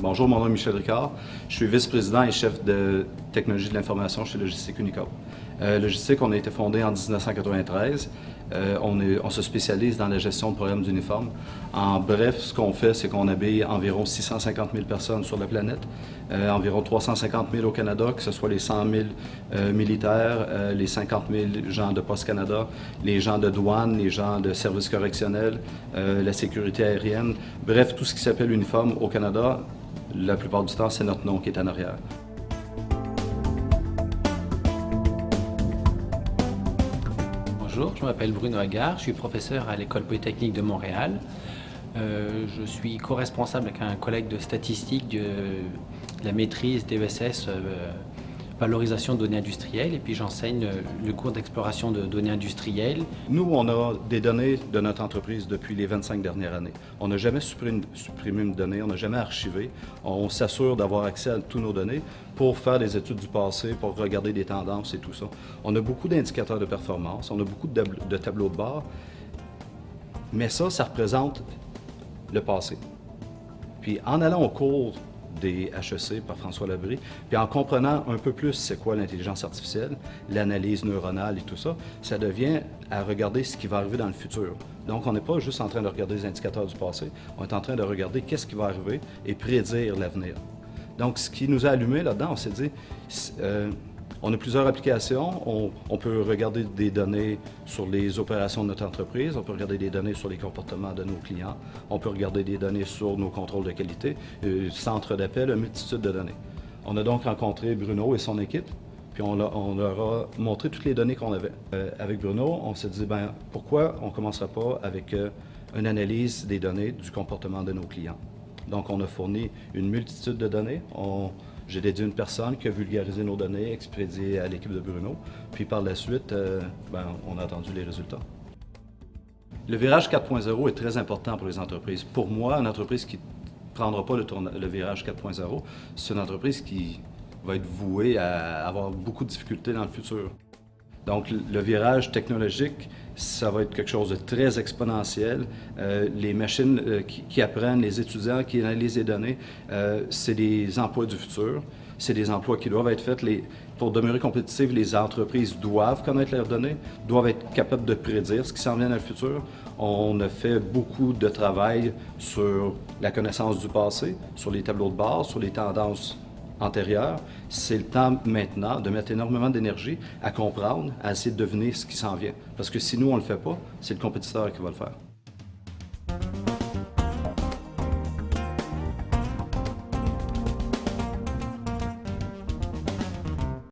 Bonjour, mon nom est Michel Ricard. Je suis vice-président et chef de technologie de l'information chez Logistique Unicor. Euh, Logistique, on a été fondé en 1993. Euh, on, se spécialise dans la gestion de programmes d'uniformes. En bref, ce qu'on fait, c'est qu'on habille environ 650 000 personnes sur la planète, euh, environ 350 000 au Canada, que ce soit les 100 000 euh, militaires, les 50 000 gens de Poste Canada, les gens de douane, les gens de services correctionnels, la sécurité aérienne. Bref, tout ce qui s'appelle uniforme au Canada, la plupart du temps, c'est notre nom qui est en arrière. Bonjour, je m'appelle Bruno Agar, je suis professeur à l'École Polytechnique de Montréal. Euh, je suis co-responsable avec un collègue de statistique de, la maîtrise DESS valorisation de données industrielles et puis j'enseigne le cours d'exploration de données industrielles. Nous, on a des données de notre entreprise depuis les 25 dernières années. On n'a jamais supprimé, une donnée, on n'a jamais archivé. On s'assure d'avoir accès à toutes nos données pour faire des études du passé, pour regarder des tendances et tout ça. On a beaucoup d'indicateurs de performance, on a beaucoup de tableaux de bord, mais ça, ça représente le passé. Puis en allant au cours des HEC par François Labrie, puis en comprenant un peu plus c'est quoi l'intelligence artificielle, l'analyse neuronale et tout ça, ça devient à regarder ce qui va arriver dans le futur. Donc on n'est pas juste en train de regarder les indicateurs du passé, on est en train de regarder qu'est-ce qui va arriver et prédire l'avenir. Donc ce qui nous a allumé là-dedans, on s'est dit, euh, on a plusieurs applications. On, peut regarder des données sur les opérations de notre entreprise, on peut regarder des données sur les comportements de nos clients, on peut regarder des données sur nos contrôles de qualité, euh, centre d'appel, une multitude de données. On a donc rencontré Bruno et son équipe, puis on, leur a montré toutes les données qu'on avait. Euh, avec Bruno, on s'est dit, ben, pourquoi on ne commencerait pas avec euh, une analyse des données du comportement de nos clients? Donc, on a fourni une multitude de données. J'ai dédié une personne qui a vulgarisé nos données, expédié à l'équipe de Bruno. Puis par la suite, euh, ben, on a attendu les résultats. Le virage 4.0 est très important pour les entreprises. Pour moi, une entreprise qui ne prendra pas le, le virage 4.0, c'est une entreprise qui va être vouée à avoir beaucoup de difficultés dans le futur. Donc, le virage technologique, ça va être quelque chose de très exponentiel. Euh, les machines euh, qui, apprennent, les étudiants qui analysent les données, euh, c'est des emplois du futur. C'est des emplois qui doivent être faits. Pour demeurer compétitives, les entreprises doivent connaître leurs données, doivent être capables de prédire ce qui s'en vient dans le futur. On a fait beaucoup de travail sur la connaissance du passé, sur les tableaux de bord, sur les tendances antérieure, c'est le temps maintenant de mettre énormément d'énergie à comprendre, à essayer de deviner ce qui s'en vient. Parce que si nous, on ne le fait pas, c'est le compétiteur qui va le faire.